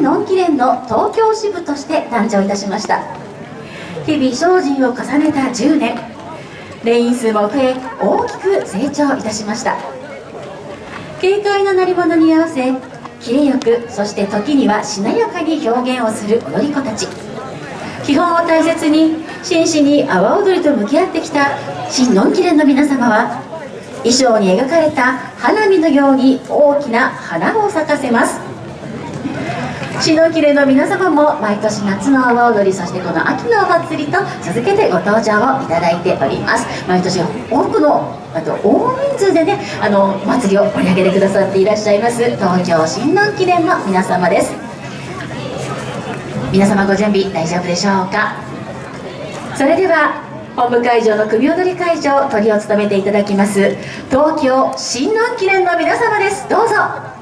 のんき連の東京支部として誕生いたしました。日々精進を重ねた10年。レイン数も増え大きく成長いたしました。軽快な鳴り物に合わせキレよくそして時にはしなやかに表現をする踊り子たち。基本を大切に真摯に阿波踊りと向き合ってきた新のんき連の皆様は衣装に描かれた花火のように大きな花を咲かせます。シノキレの皆様も毎年夏の阿波踊りそしてこの秋のお祭りと続けてご登場をいただいております毎年多くのあと大人数でねあの祭りを盛り上げてくださっていらっしゃいます東京新南記念の皆様です皆様ご準備大丈夫でしょうかそれでは本部会場の組踊り会場トリを務めていただきます東京新南記念の皆様ですどうぞ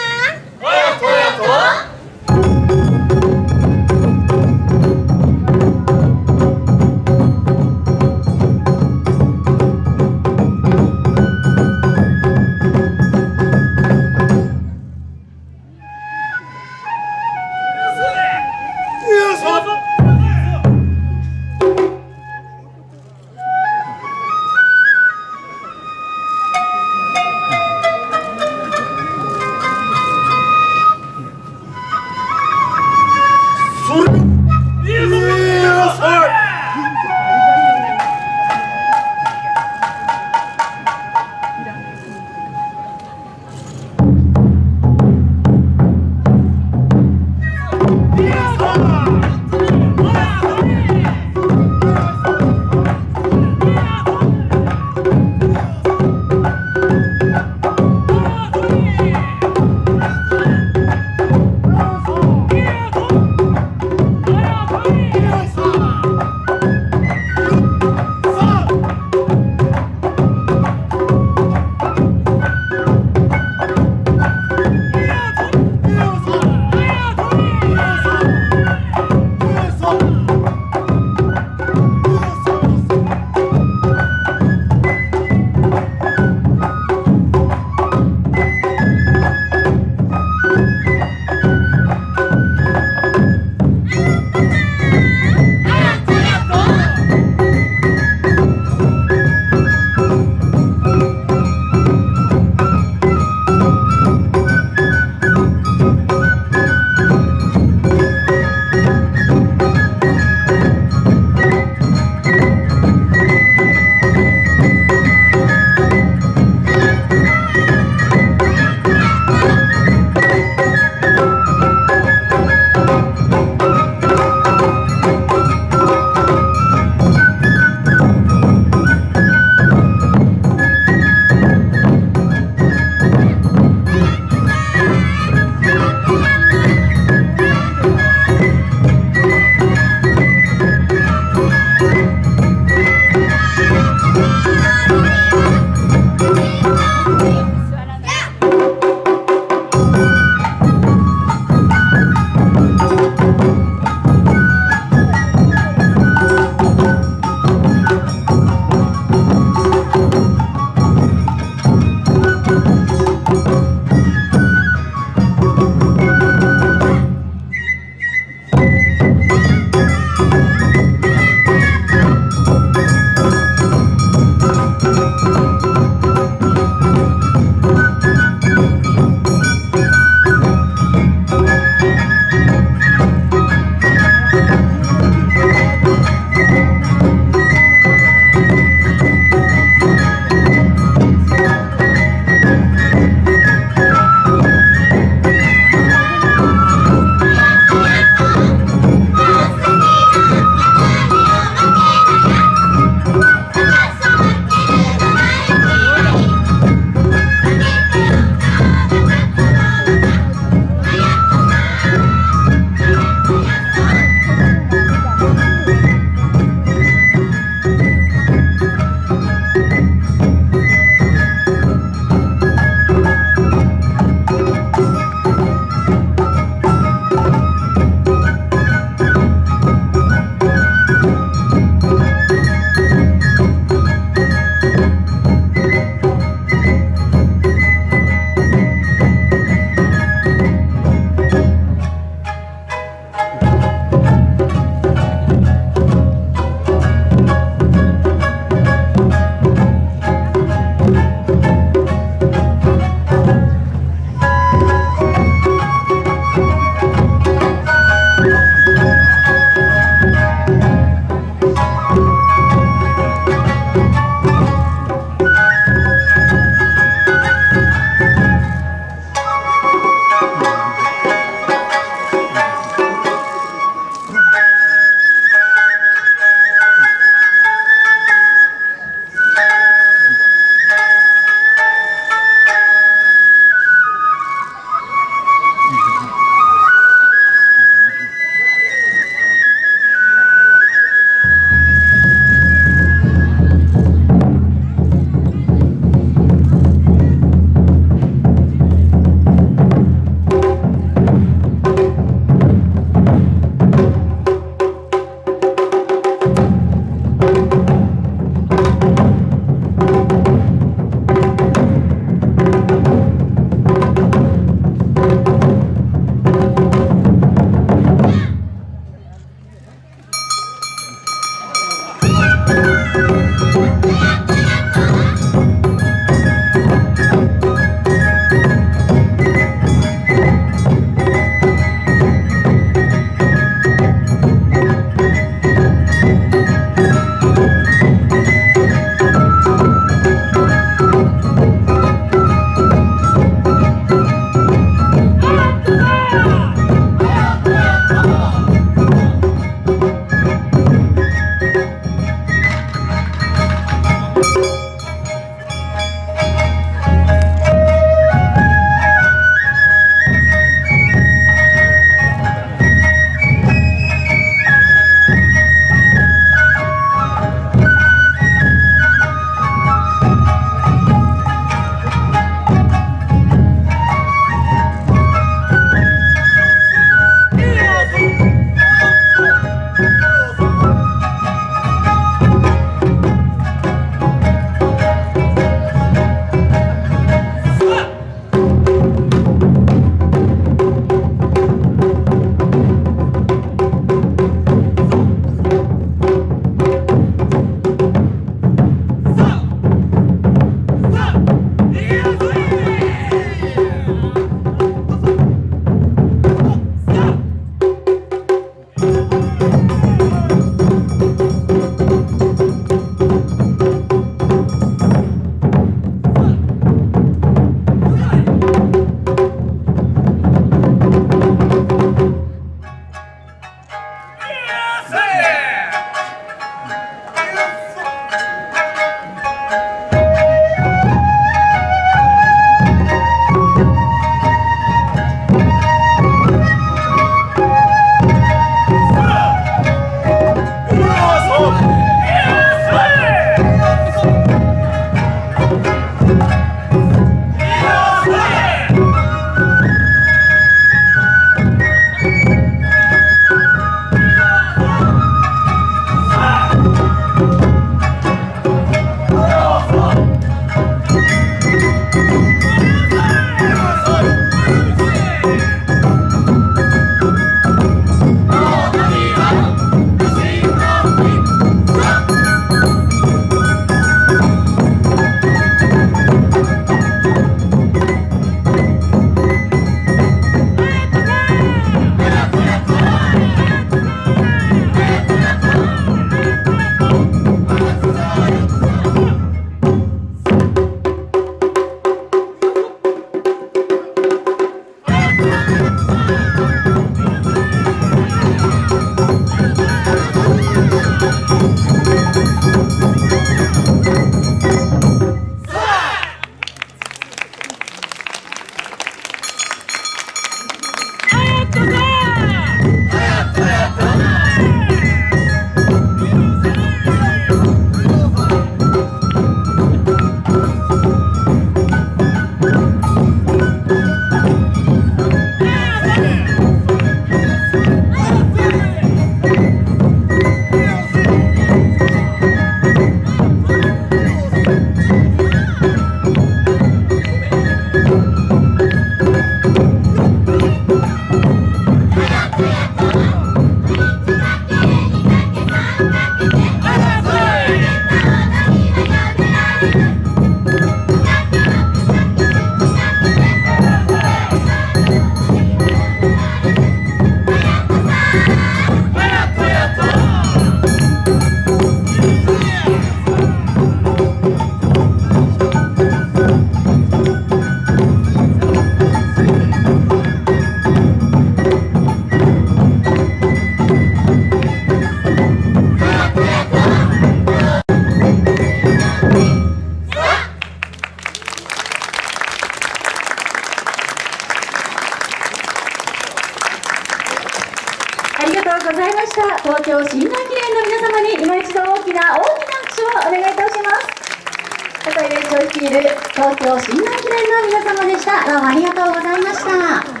いる東京新南記念の皆様でした。どうもありがとうございました。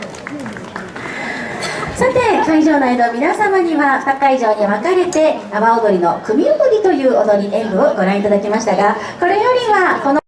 さて会場内の皆様には2会場に分かれて阿波踊りの組踊りという踊り演舞をご覧いただきましたがこれよりはこの